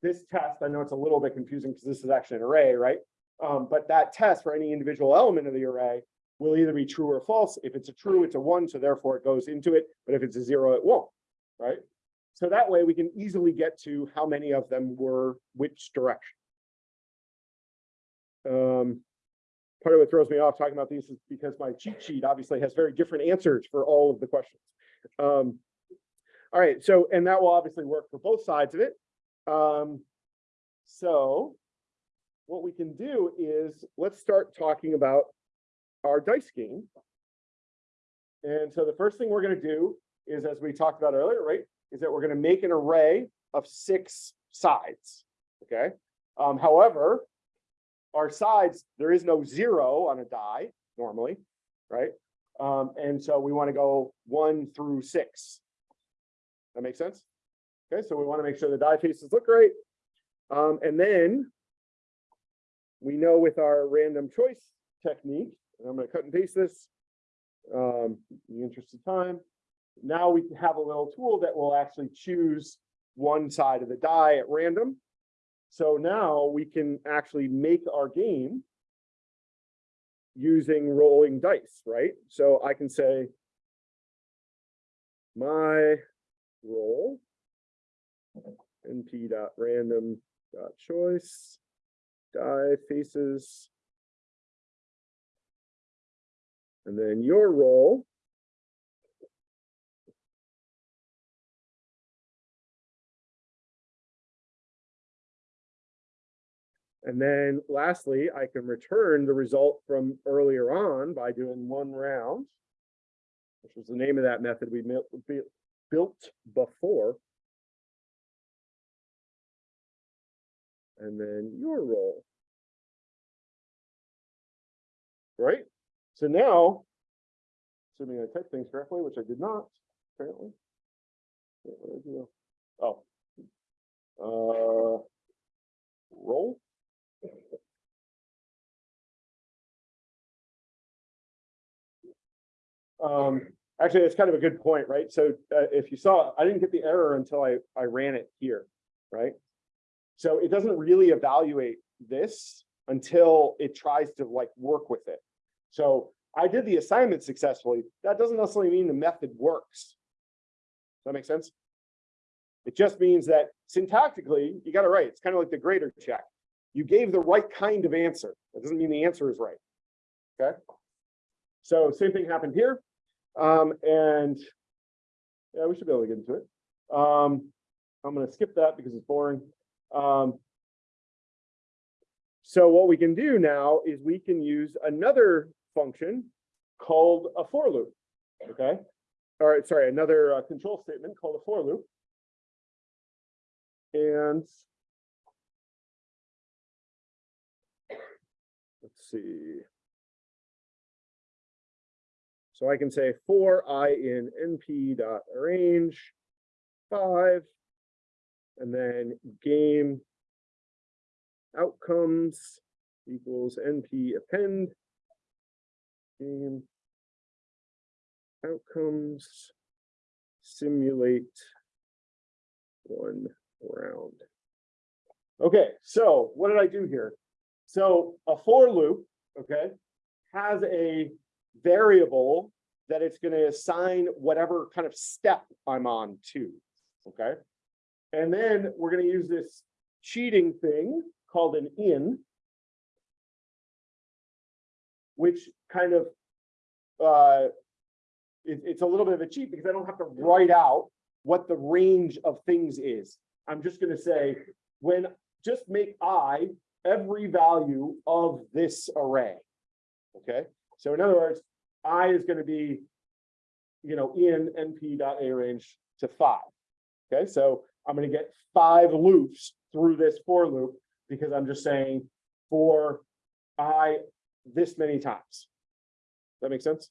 this test, I know it's a little bit confusing because this is actually an array, right? Um, but that test for any individual element of the array will either be true or false. If it's a true, it's a one, so therefore it goes into it. But if it's a zero, it won't, right? So that way we can easily get to how many of them were which direction. Um, part of what throws me off talking about these is because my cheat sheet obviously has very different answers for all of the questions. Um, all right, so, and that will obviously work for both sides of it. Um, so what we can do is, let's start talking about our dice game. And so the first thing we're gonna do is, as we talked about earlier, right, is that we're gonna make an array of six sides, okay? Um, however, our sides, there is no zero on a die normally, right? Um, and so we wanna go one through six. That makes sense? Okay, so we wanna make sure the die faces look great. Um, and then we know with our random choice technique, and I'm gonna cut and paste this. Um, in the interest of time. Now we have a little tool that will actually choose one side of the die at random. So now we can actually make our game using rolling dice, right? So I can say my roll np dot random dot choice die faces and then your roll And then lastly, I can return the result from earlier on by doing one round, which was the name of that method we built before. And then your roll. Right? So now, assuming I typed things correctly, which I did not, apparently. Oh. Uh, roll. Um, actually, it's kind of a good point, right? So uh, if you saw, I didn't get the error until I, I ran it here, right? So it doesn't really evaluate this until it tries to like work with it. So I did the assignment successfully. That doesn't necessarily mean the method works. Does that make sense? It just means that syntactically, you got it right. It's kind of like the grader check. You gave the right kind of answer. That doesn't mean the answer is right. Okay. So same thing happened here. Um, and yeah, we should be able to get into it. Um, I'm going to skip that because it's boring. Um, so what we can do now is we can use another function called a for loop. Okay. All right, sorry, another uh, control statement called a for loop. And let's see. So I can say for i in np dot arange five, and then game outcomes equals np append game outcomes simulate one round. Okay, so what did I do here? So a for loop, okay, has a variable that it's gonna assign whatever kind of step I'm on to, okay? And then we're gonna use this cheating thing called an in. Which kind of, uh, it- it's a little bit of a cheat because I don't have to write out what the range of things is. I'm just gonna say, when, just make I every value of this array. Okay, so in other words, I is gonna be, you know, in np dot arange to five. Okay, so I'm gonna get five loops through this for loop because I'm just saying for I this many times. That makes sense?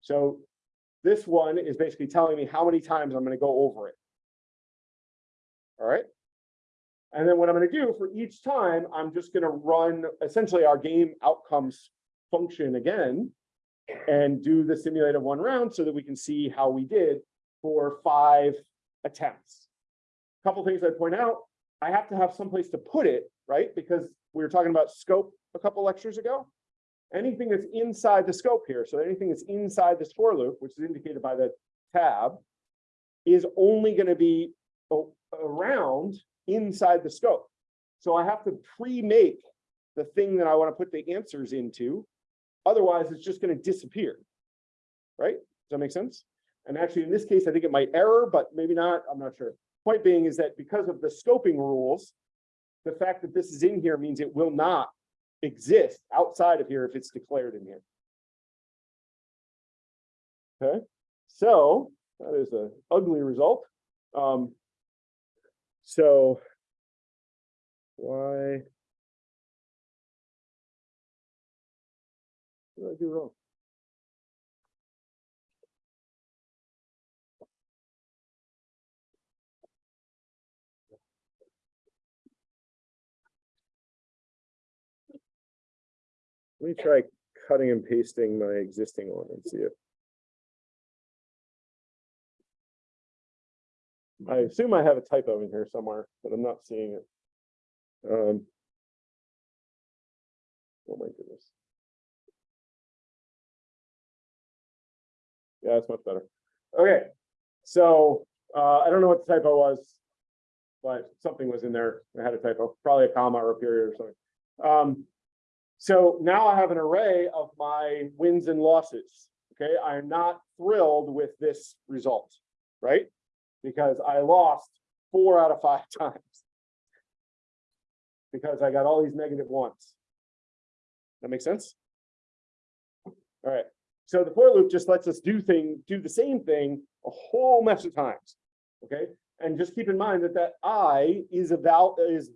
So this one is basically telling me how many times I'm gonna go over it. All right? And then what I'm gonna do for each time, I'm just gonna run essentially our game outcomes function again. And do the simulated one round so that we can see how we did for five attempts. A couple things I'd point out, I have to have someplace to put it, right? Because we were talking about scope a couple lectures ago. Anything that's inside the scope here, so anything that's inside this for loop, which is indicated by the tab, is only gonna be around inside the scope. So I have to pre-make the thing that I wanna put the answers into. Otherwise, it's just gonna disappear. Right? Does that make sense? And actually, in this case, I think it might error, but maybe not, I'm not sure. Point being is that because of the scoping rules, the fact that this is in here means it will not exist outside of here if it's declared in here. Okay, so that is a ugly result. Um. So. Why? What did I do wrong? Let me try cutting and pasting my existing one and see if. I assume I have a typo in here somewhere, but I'm not seeing it. Um. Oh my goodness. Yeah, that's much better. Okay, so, uh, I don't know what the typo was. But something was in there, I had a typo, probably a comma or a period or something. Um, so now I have an array of my wins and losses. Okay, I'm not thrilled with this result, right? Because I lost four out of five times. Because I got all these negative ones. That makes sense? All right, so the for loop just lets us do thing, do the same thing a whole mess of times. Okay, and just keep in mind that that I is about is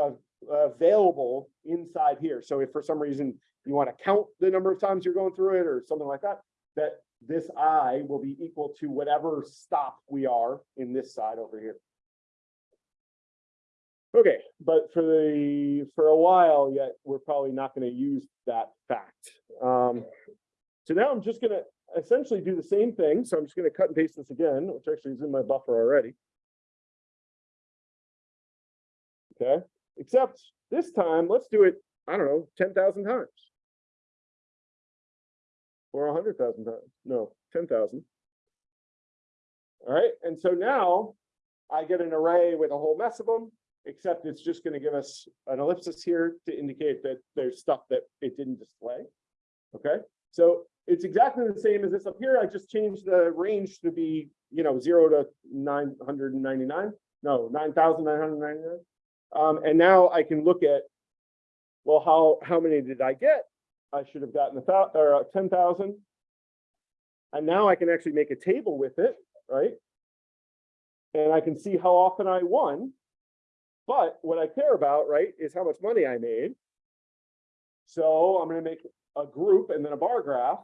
uh, available inside here. So if for some reason you want to count the number of times you're going through it or something like that, that this I will be equal to whatever stop we are in this side over here. Okay, but for the, for a while yet, we're probably not going to use that fact. Um, so now I'm just gonna essentially do the same thing. So I'm just gonna cut and paste this again, which actually is in my buffer already. Okay, except this time, let's do it, I don't know, ten thousand times. Or a hundred thousand times, no, ten thousand. All right, and so now I get an array with a whole mess of them, except it's just gonna give us an ellipsis here to indicate that there's stuff that it didn't display. Okay, so it's exactly the same as this up here. I just changed the range to be, you know, zero to nine hundred and ninety-nine, no, nine thousand nine hundred ninety-nine. Um, and now I can look at, well, how, how many did I get? I should have gotten a or uh, thousand. And now I can actually make a table with it, right? And I can see how often I won. But what I care about, right, is how much money I made. So I'm gonna make a group and then a bar graph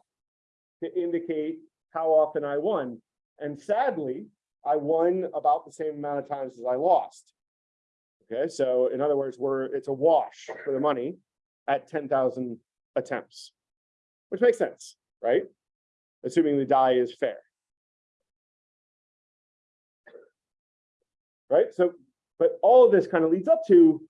to indicate how often I won. And sadly, I won about the same amount of times as I lost. Okay, so in other words, we're, it's a wash for the money at ten thousand attempts. Which makes sense, right? Assuming the die is fair. Right, so, but all of this kind of leads up to,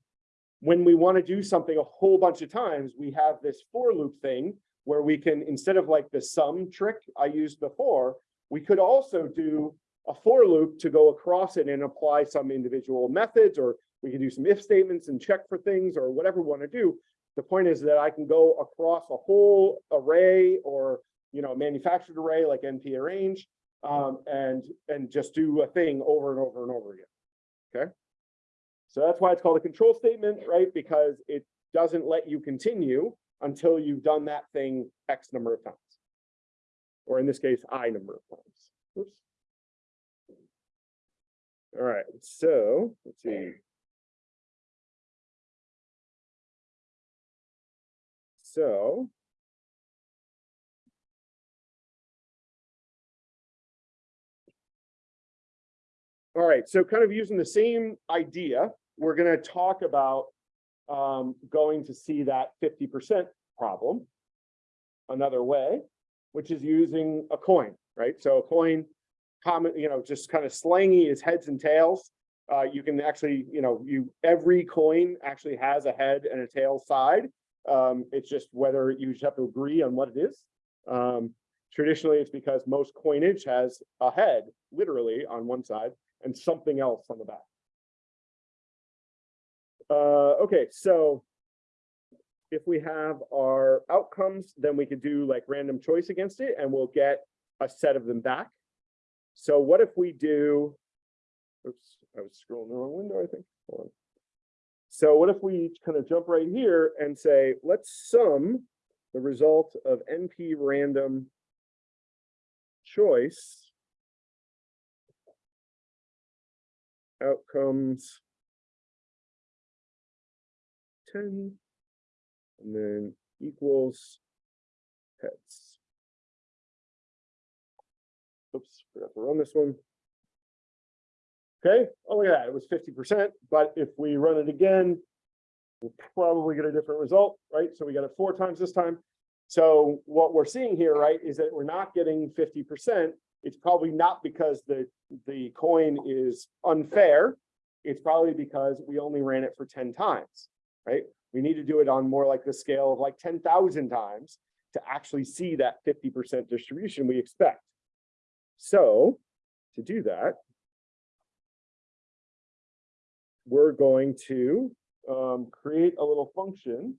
when we want to do something a whole bunch of times, we have this for loop thing where we can, instead of like the sum trick I used before, we could also do a for loop to go across it and apply some individual methods, or we can do some if statements and check for things or whatever we want to do. The point is that I can go across a whole array or, you know, manufactured array like NP arange, um, and, and just do a thing over and over and over again. Okay? So that's why it's called a control statement, right? Because it doesn't let you continue until you've done that thing X number of times. Or in this case, I number of times. Oops. All right, so let's see. So. All right, so kind of using the same idea, we're gonna talk about um, going to see that fifty percent problem. Another way, which is using a coin, right? So a coin, common, you know, just kind of slangy is heads and tails. Uh, you can actually, you know, you, every coin actually has a head and a tail side. Um, it's just whether you just have to agree on what it is. Um, traditionally, it's because most coinage has a head, literally, on one side and something else on the back. Uh, okay, so if we have our outcomes, then we could do like random choice against it and we'll get a set of them back. So what if we do, oops, I was scrolling the wrong window, I think. Hold on. So what if we kind of jump right here and say, let's sum the result of NP random choice outcomes 10 and then equals heads. Oops, forgot to run this one. Okay, oh, look at that, it was fifty percent, but if we run it again, we'll probably get a different result, right? So we got it four times this time. So what we're seeing here, right, is that we're not getting fifty percent. It's probably not because the, the coin is unfair. It's probably because we only ran it for ten times, right? We need to do it on more like the scale of like ten thousand times to actually see that fifty percent distribution we expect. So to do that, we're going to um, create a little function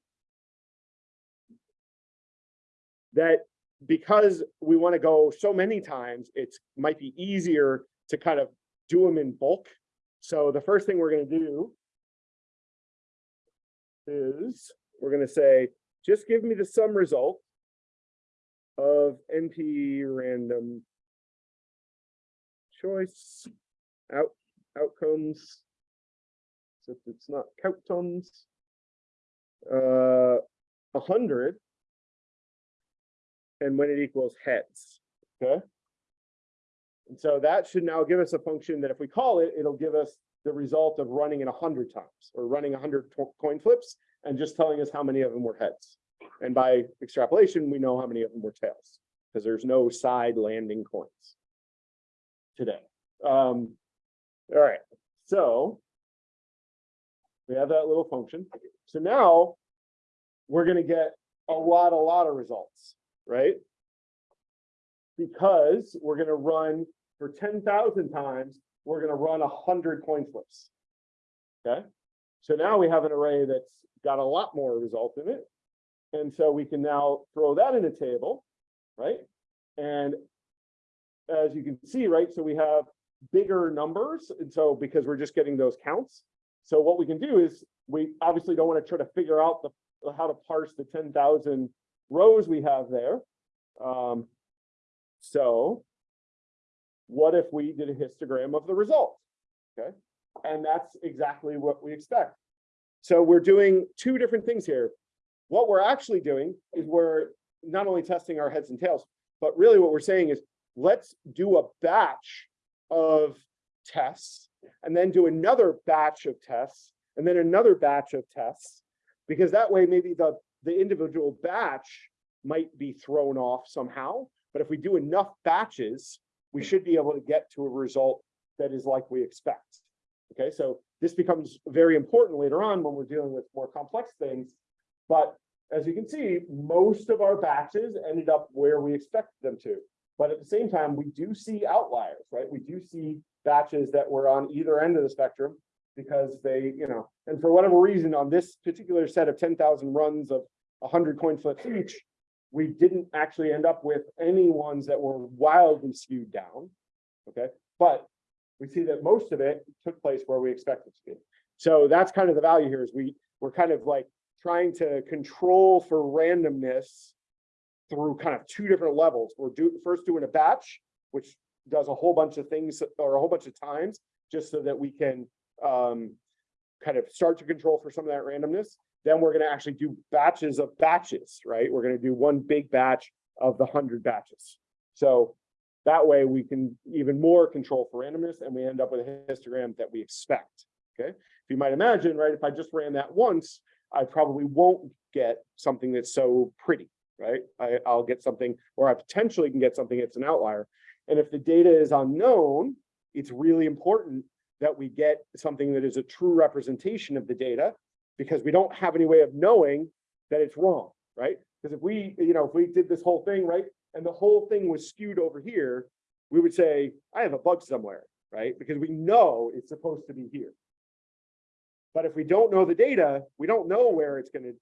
that because we want to go so many times, it's might be easier to kind of do them in bulk. So the first thing we're going to do is we're going to say, just give me the sum result of NP random choice out outcomes except it's not countons. Uh, a hundred. And when it equals heads, okay? And so that should now give us a function that if we call it, it'll give us the result of running it a hundred times or running a hundred coin flips and just telling us how many of them were heads. And by extrapolation, we know how many of them were tails because there's no side landing coins today. Um, all right, so we have that little function. So now we're going to get a lot, a lot of results, right? Because we're going to run for 10,000 times, we're going to run 100 coin flips. Okay. So now we have an array that's got a lot more result in it. And so we can now throw that in a table, right? And as you can see, right, so we have bigger numbers. And so because we're just getting those counts, so what we can do is we obviously don't want to try to figure out the how to parse the 10,000 rows we have there. Um, so what if we did a histogram of the result? Okay, and that's exactly what we expect. So we're doing two different things here. What we're actually doing is we're not only testing our heads and tails, but really what we're saying is let's do a batch of tests and then do another batch of tests and then another batch of tests because that way maybe the the individual batch might be thrown off somehow but if we do enough batches we should be able to get to a result that is like we expect okay so this becomes very important later on when we're dealing with more complex things. But as you can see, most of our batches ended up where we expected them to. But at the same time, we do see outliers, right? We do see batches that were on either end of the spectrum. Because they, you know, and for whatever reason, on this particular set of ten thousand runs of hundred coin flips each. We didn't actually end up with any ones that were wildly skewed down. Okay, but we see that most of it took place where we expected to be. So that's kind of the value here is we, we're kind of like trying to control for randomness. Through kind of two different levels. We're do, first doing a batch, which does a whole bunch of things or a whole bunch of times, just so that we can um. Kind of start to control for some of that randomness. Then we're gonna actually do batches of batches, right? We're gonna do one big batch of the hundred batches. So that way we can even more control for randomness and we end up with a histogram that we expect. Okay, if you might imagine, right, if I just ran that once, I probably won't get something that's so pretty, right? I, I'll get something, or I potentially can get something that's an outlier. And if the data is unknown, it's really important that we get something that is a true representation of the data. Because we don't have any way of knowing that it's wrong, right? Because if we, you know, if we did this whole thing, right, and the whole thing was skewed over here. We would say, I have a bug somewhere, right? Because we know it's supposed to be here. But if we don't know the data, we don't know where it's gonna